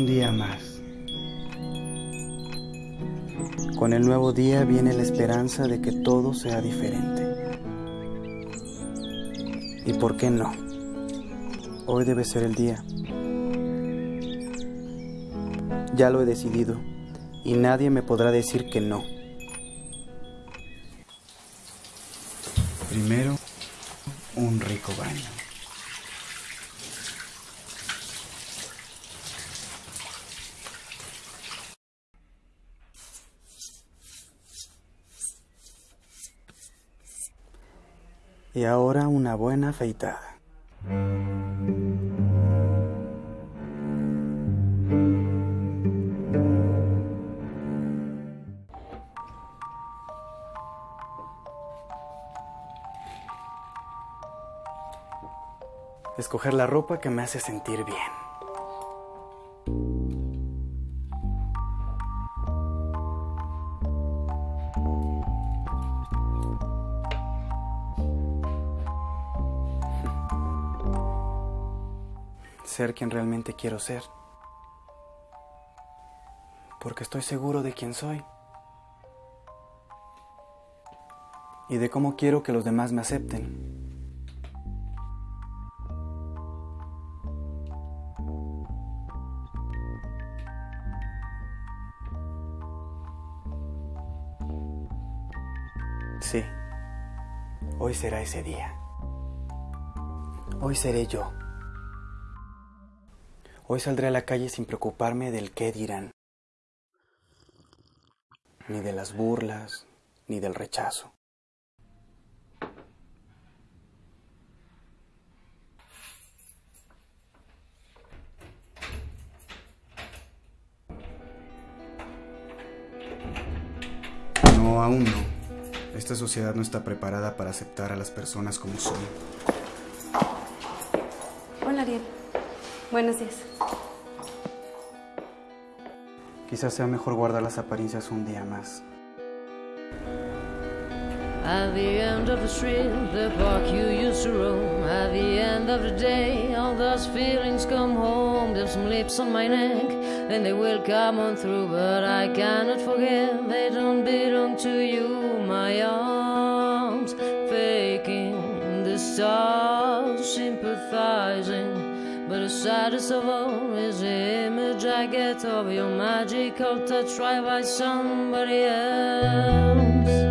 Un día más. Con el nuevo día viene la esperanza de que todo sea diferente. ¿Y por qué no? Hoy debe ser el día. Ya lo he decidido y nadie me podrá decir que no. Primero, un rico baño. Y ahora una buena afeitada. Escoger la ropa que me hace sentir bien. Ser quien realmente quiero ser. Porque estoy seguro de quién soy. Y de cómo quiero que los demás me acepten. Sí, hoy será ese día. Hoy seré yo. Hoy saldré a la calle sin preocuparme del qué dirán, ni de las burlas, ni del rechazo. No, aún no. Esta sociedad no está preparada para aceptar a las personas como son. Hola, Ariel. Buenos días. Quizás sea mejor guardar las apariencias un día más. At the end of the street, the park you used to roam. At the end of the day, all those feelings come home. There's some lips on my neck, and they will come on through. But I cannot forget, they don't belong to you. Saddest of all is the image I get of your magical touch right by somebody else.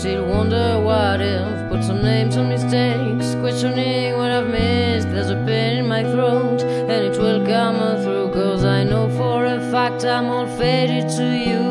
Still wonder what if. Put some names on mistakes, questioning what I've missed. There's a pain in my throat, and it will come through. Cause I know for a fact I'm all faded to you.